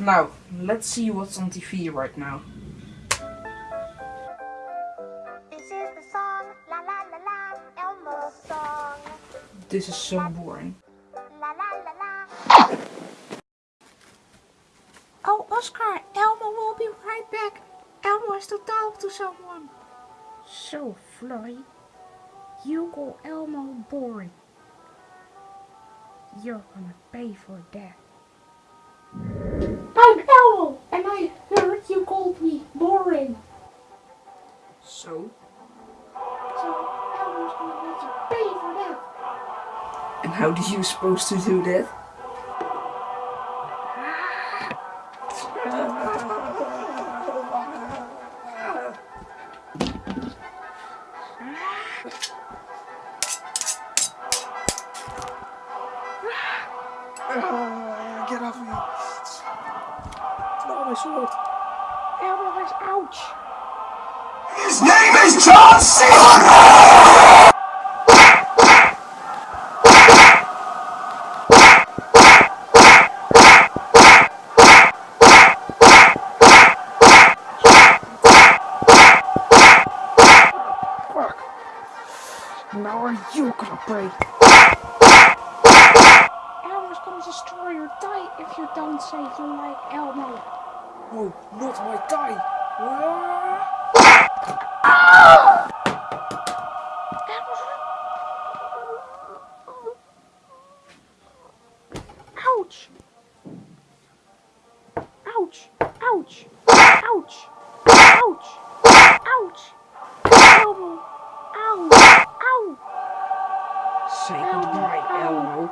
let's see what's on TV right now. This is the song, la la la la, Elmo's song. This is so boring. La la la la. Oh, Oscar, Elmo will be right back. Elmo has to talk to someone. So, Flurry, you call Elmo boring. You're gonna pay for that. So? So, Elmo's gonna let you pay for that. And how did you supposed to do that? Get off me. No, my sword. Elmo has ouch. His name is John C. Fuck. Now are you gonna break? Elmo's gonna destroy your die if you don't say you like Elmo. No, not my die. Ouch! Ouch! Ouch! Ouch! Ouch! Elmo! Ow! Ow! Say goodbye, Elmo.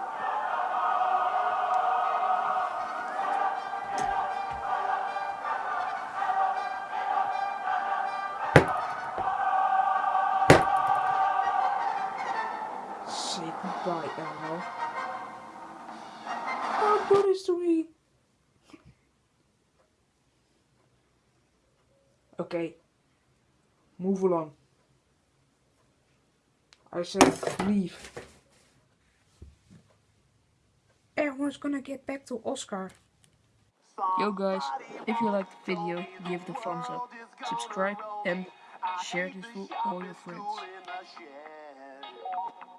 Say goodbye, Elmo. Don't do this to me. Okay. Move along. I said leave. Everyone's gonna get back to Oscar. Yo guys, if you liked the video, give it a thumbs up, subscribe and share this with all your friends.